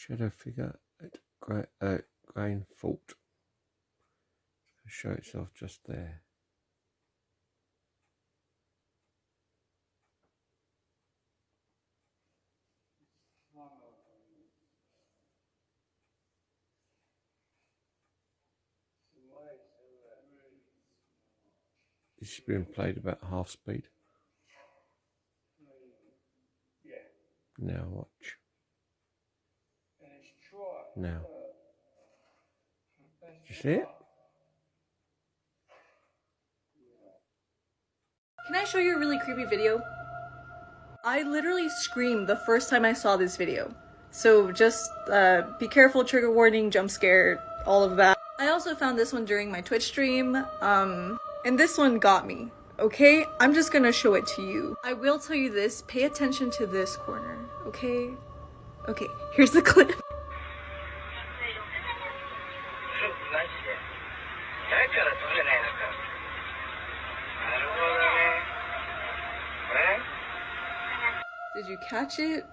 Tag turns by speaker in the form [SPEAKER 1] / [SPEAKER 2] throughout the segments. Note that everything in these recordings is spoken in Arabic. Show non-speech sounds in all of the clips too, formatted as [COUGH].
[SPEAKER 1] shadow figure at Gra uh, Grain Fault. Show itself just there. This is being played about half speed. Now watch. Now. You see it?
[SPEAKER 2] Can I show you a really creepy video? I literally screamed the first time I saw this video. So just uh, be careful, trigger warning, jump scare, all of that. I also found this one during my Twitch stream, um, and this one got me. Okay, I'm just gonna show it to you. I will tell you this, pay attention to this corner, okay? Okay, here's the [LAUGHS] clip. Did you catch it?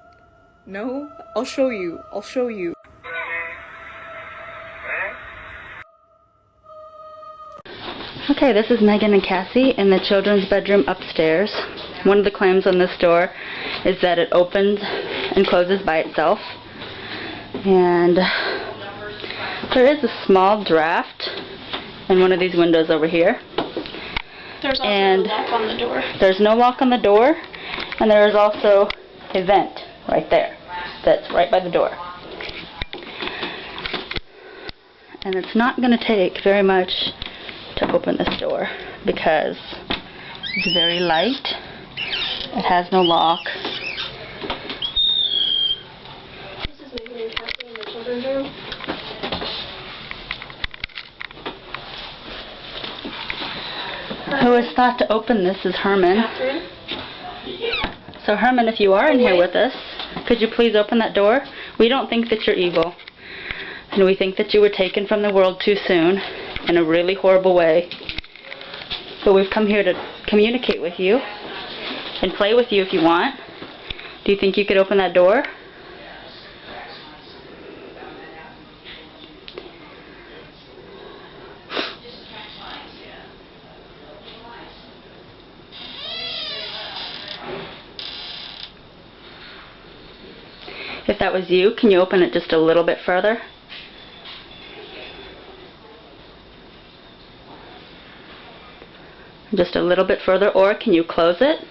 [SPEAKER 2] No? I'll show you. I'll show you.
[SPEAKER 3] Okay, this is Megan and Cassie in the children's bedroom upstairs. One of the claims on this door is that it opens and closes by itself. And there is a small draft in one of these windows over here.
[SPEAKER 4] There's also
[SPEAKER 3] And-
[SPEAKER 4] a lock on the door.
[SPEAKER 3] There's no lock on the door, and there is also a vent right there that's right by the door. And it's not going to take very much to open this door because it's very light. It has no lock. Who has thought to open this is Herman. So Herman, if you are in here with us, could you please open that door? We don't think that you're evil. And we think that you were taken from the world too soon in a really horrible way. But we've come here to communicate with you and play with you if you want. Do you think you could open that door? If that was you, can you open it just a little bit further? Just a little bit further, or can you close it?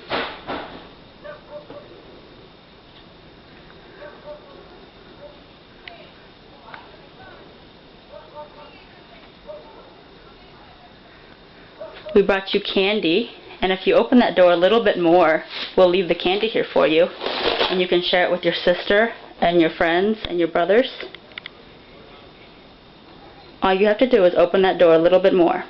[SPEAKER 3] We brought you candy, and if you open that door a little bit more, we'll leave the candy here for you, and you can share it with your sister and your friends and your brothers. All you have to do is open that door a little bit more.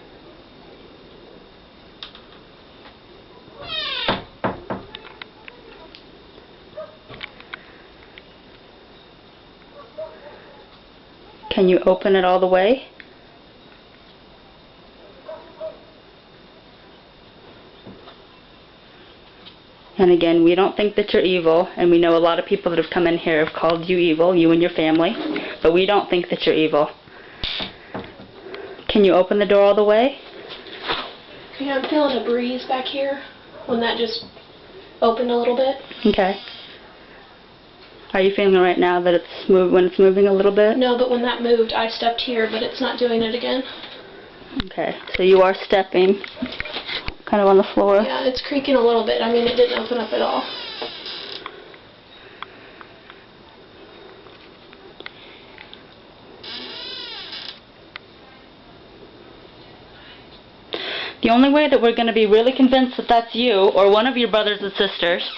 [SPEAKER 3] Can you open it all the way? And again, we don't think that you're evil, and we know a lot of people that have come in here have called you evil, you and your family, but we don't think that you're evil. Can you open the door all the way?
[SPEAKER 4] Yeah, I'm feeling a breeze back here when that just opened a little bit.
[SPEAKER 3] Okay. Are you feeling right now that it's move when it's moving a little bit?
[SPEAKER 4] No, but when that moved, I stepped here, but it's not doing it again.
[SPEAKER 3] Okay, so you are stepping kind of on the floor.
[SPEAKER 4] Yeah, it's creaking a little bit. I mean, it didn't open up at all.
[SPEAKER 3] The only way that we're going to be really convinced that that's you or one of your brothers and sisters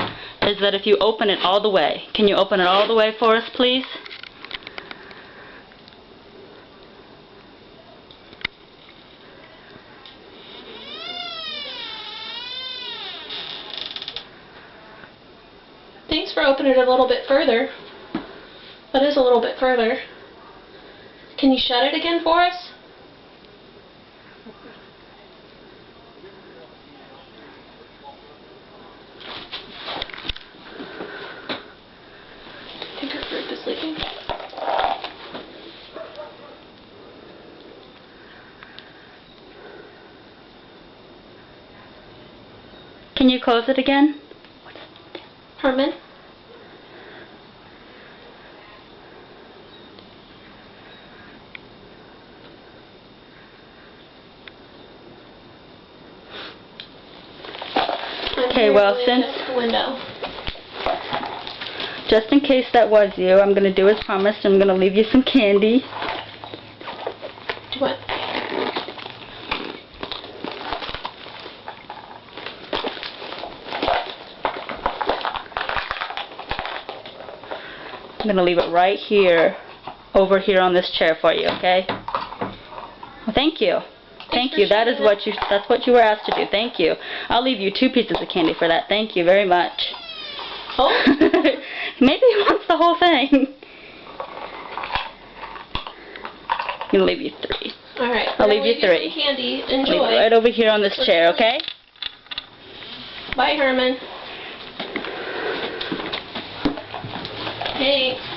[SPEAKER 3] is that if you open it all the way. Can you open it all the way for us, please?
[SPEAKER 4] it a little bit further. That is a little bit further. Can you shut it again for us? I think is.
[SPEAKER 3] Can you close it again?
[SPEAKER 4] Herman?
[SPEAKER 3] Okay, well, since-. Just in case that was you, I'm gonna do as promised. I'm gonna leave you some candy.
[SPEAKER 4] Do what?
[SPEAKER 3] I'm gonna leave it right here, over here on this chair for you, okay? Well, thank you. Thank you. That is what you. That's what you were asked to do. Thank you. I'll leave you two pieces of candy for that. Thank you very much.
[SPEAKER 4] Oh, [LAUGHS]
[SPEAKER 3] Maybe he wants the whole thing. I'll leave you three.
[SPEAKER 4] all right.
[SPEAKER 3] I'll
[SPEAKER 4] We're
[SPEAKER 3] leave you three.
[SPEAKER 4] Candy.
[SPEAKER 3] Leave
[SPEAKER 4] Enjoy.
[SPEAKER 3] right over here on this chair, okay?
[SPEAKER 4] Bye, Herman. Thanks.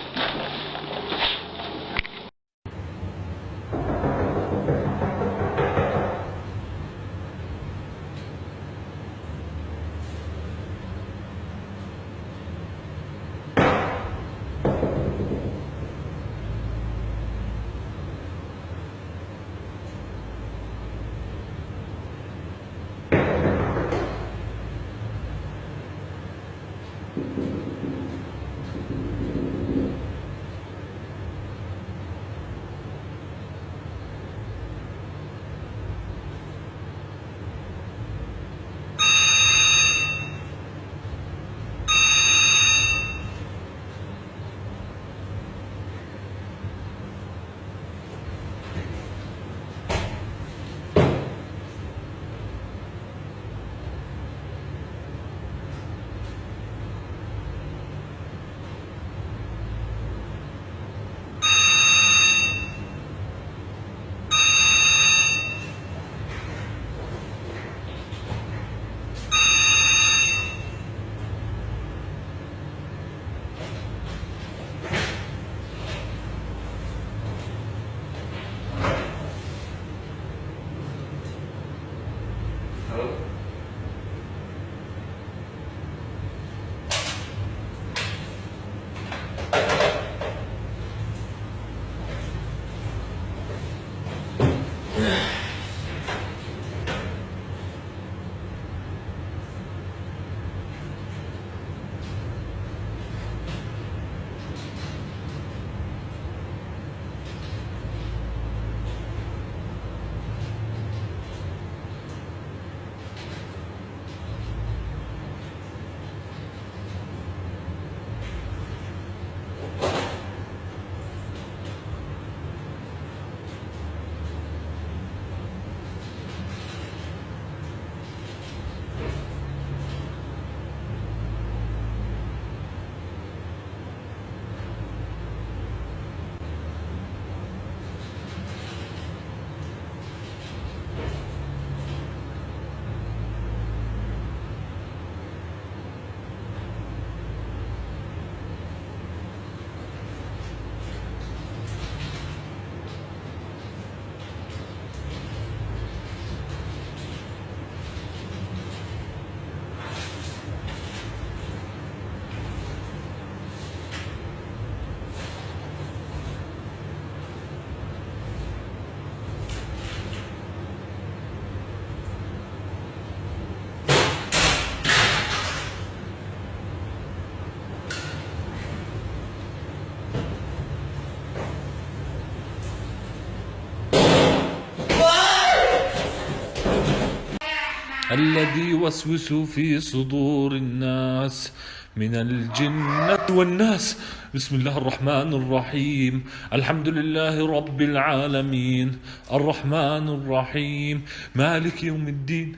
[SPEAKER 5] الذي يوسوس في صدور الناس من الجنة والناس. بسم الله الرحمن الرحيم. الحمد لله رب العالمين. الرحمن الرحيم. مالك يوم الدين.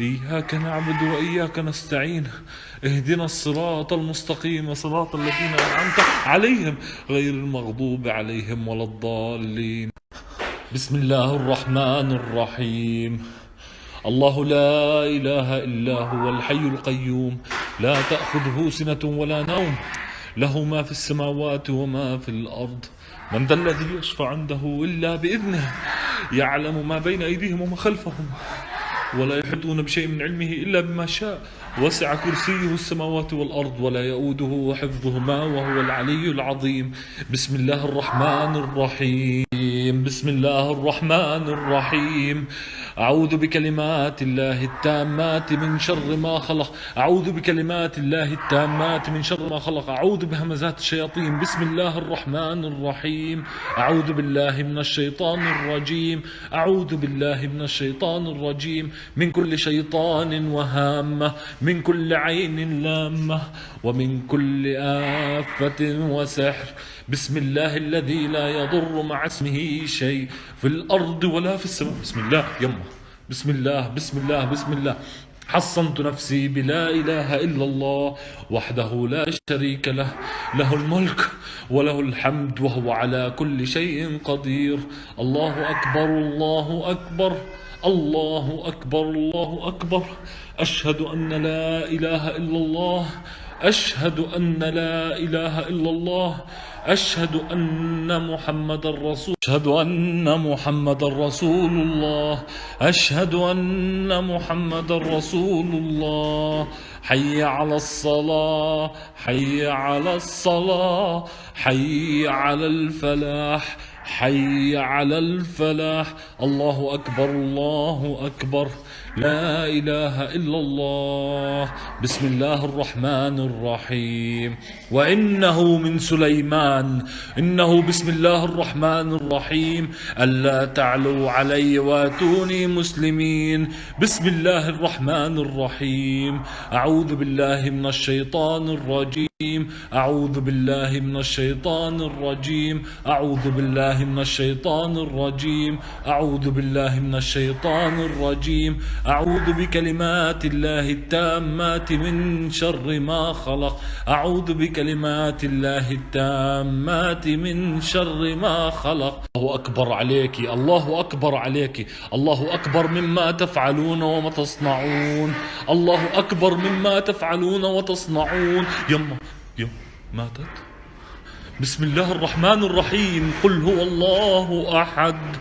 [SPEAKER 5] إياك نعبد وإياك نستعين. اهدنا الصراط المستقيم. صراط الذين أنعمت عليهم. غير المغضوب عليهم ولا الضالين. بسم الله الرحمن الرحيم. الله لا إله إلا هو الحي القيوم. لا تأخذه سنة ولا نوم. له ما في السماوات وما في الأرض. من ذا الذي يشفع عنده إلا بإذنه. يعلم ما بين أيديهم وما خلفهم. ولا يحيطون بشيء من علمه إلا بما شاء. وسع كرسيه السماوات والأرض ولا يؤوده حفظهما وهو العلي العظيم. بسم الله الرحمن الرحيم. بسم الله الرحمن الرحيم. أعوذ بكلمات الله التامات من شر ما خلق. أعوذ بكلمات الله التامات من شر ما خلق. أعوذ بهمزات الشياطين. بسم الله الرحمن الرحيم. أعوذ بالله من الشيطان الرجيم. أعوذ بالله من الشيطان الرجيم. من كل شيطان وهامة. من كل عين لامة. ومن كل آفة وسحر. بسم الله الذي لا يضر مع اسمه شيء في الأرض ولا في السماء. بسم الله يما. بسم الله بسم الله بسم الله. حصنت نفسي بلا إله إلا الله وحده لا شريك له. له الملك وله الحمد وهو على كل شيء قدير. الله أكبر الله أكبر الله أكبر الله أكبر. أشهد أن لا إله إلا الله أشهد أن لا إله إلا الله أشهد أن محمد رسول أشهد أن محمد رسول الله أشهد أن محمد رسول الله. حي على الصلاة حي على الصلاة حي على الفلاح حي على الفلاح. الله أكبر الله أكبر. لا إله إلا الله. بسم الله الرحمن الرحيم. وإنه من سليمان. إنه بسم الله الرحمن الرحيم. ألا تعلوا علي واتوني مسلمين. بسم الله الرحمن الرحيم. أعوذ بالله من الشيطان الرجيم. أعوذ بالله من الشيطان الرجيم. أعوذ بالله من الشيطان الرجيم. أعوذ بالله من الشيطان الرجيم. أعوذ بكلمات الله التامات من شر ما خلق. أعوذ بكلمات الله التامات من شر ما خلق. الله أكبر عليك. الله أكبر عليك. الله أكبر مما تفعلون وما تصنعون. الله أكبر مما تفعلون وتصنعون. يما يما ماتت. بسم الله الرحمن الرحيم. قل هو الله أحد.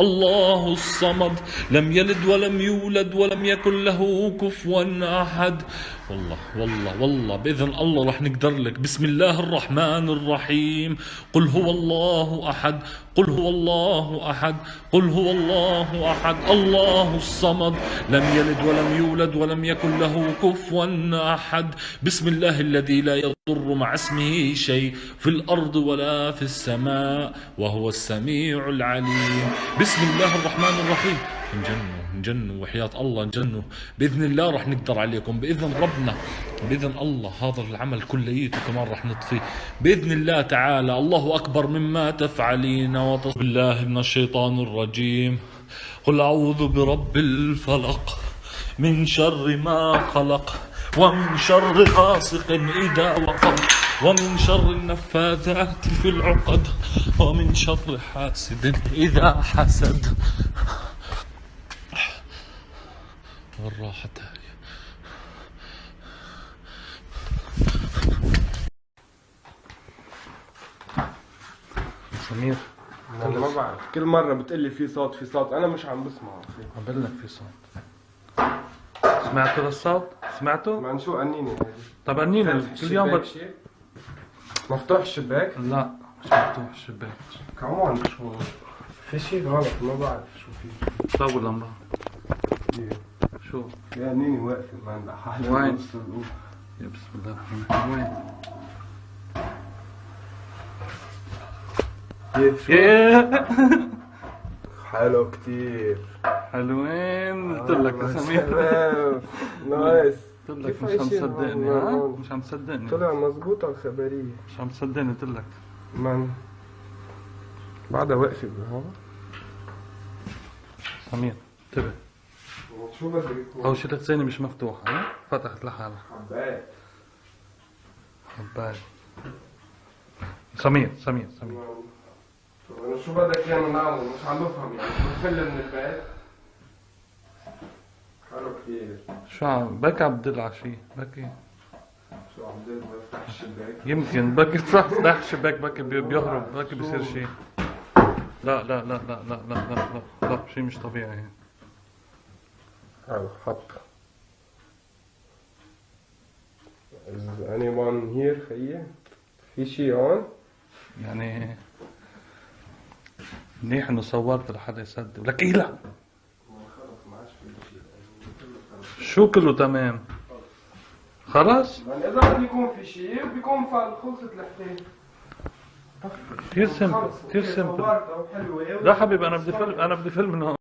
[SPEAKER 5] الله الصمد. لم يلد ولم يولد ولم يكن له كفوا أحد. والله والله والله بإذن الله رح نقدر لك. بسم الله الرحمن الرحيم. قل هو الله أحد قل هو الله أحد قل هو الله أحد الله الصمد. لم يلد ولم يولد ولم يكن له كفوا أحد. بسم الله الذي لا يضر مع اسمه شيء في الأرض ولا في السماء وهو السميع العليم. بسم الله الرحمن الرحيم. نجنوا نجنوا وحياة الله نجنوا. بإذن الله رح نقدر عليكم. بإذن ربنا بإذن الله هذا العمل كليته كمان رح نطفيه بإذن الله تعالى الله أكبر مما تفعلين. وتص بالله من الشيطان الرجيم. قل أعوذ برب الفلق من شر ما خلق ومن شر غاسق إذا وقب ومن شر النفاثات في العقد ومن شر حاسد إذا حسد. والراحة هاي
[SPEAKER 6] سمير
[SPEAKER 7] أنا ما بعرف كل مرة بتقلي في صوت في صوت. أنا مش عم بسمعه
[SPEAKER 6] عم بقول لك في صوت. سمعتوا للصوت؟ سمعتوا؟
[SPEAKER 7] من شو قنيني هذه
[SPEAKER 6] طب قنيني كل يوم بت...
[SPEAKER 7] مفتوح الشباك؟
[SPEAKER 6] لا مش مفتوح الشباك.
[SPEAKER 7] كمان شو؟ في شيء غلط ما بعرف شو في.
[SPEAKER 6] طول لمبة شو؟
[SPEAKER 7] يا نيني واقفة ما
[SPEAKER 6] وين؟ يا بسم الله الرحمن الرحيم. وين؟
[SPEAKER 7] كيف؟ حلو كتير.
[SPEAKER 6] حلوين قلت لك يا
[SPEAKER 7] آه،
[SPEAKER 6] سمير.
[SPEAKER 7] نايس.
[SPEAKER 6] قلت لك مش عم تصدقني
[SPEAKER 7] هون؟
[SPEAKER 6] ها؟
[SPEAKER 7] هون؟
[SPEAKER 6] مش عم تصدقني
[SPEAKER 7] طلع مزبوطة الخبرية.
[SPEAKER 6] مش عم تصدقني قلت لك.
[SPEAKER 7] من؟ بعدها واقفة بهون.
[SPEAKER 6] سمير انتبه.
[SPEAKER 7] شو بدك؟
[SPEAKER 6] أول شي الخزانة مش مفتوحة ها؟ فتحت لحالها.
[SPEAKER 7] حبات
[SPEAKER 6] حبايب. سمير سمير سمير.
[SPEAKER 7] أنا شو بدك إيانا نعمل؟ مش عم بفهم يعني. بنفل من البيت؟ حلو كتير
[SPEAKER 6] شو عم بكي عم بدل على شي. بكي
[SPEAKER 7] شو عم بدل بفتح الشباك
[SPEAKER 6] يمكن. بكي تفتح فتح الشباك بكي بي- بيهرب بكي بيصير شي. لا لا لا لا لا لا لا لا لا شي مش طبيعي.
[SPEAKER 7] على الخط Is anyone here خيي؟ في شي هون؟
[SPEAKER 6] يعني منيح إنه صورت لحدا يصدق لك إيه لا. شو كله تمام؟ خلص
[SPEAKER 7] يعني إذا بده يكون في شي بيكون خلصت الحكاية
[SPEAKER 6] كثير سمبل كثير سمبل لا حبيبي أنا بدي فيلم أنا بدي فيلم من هون.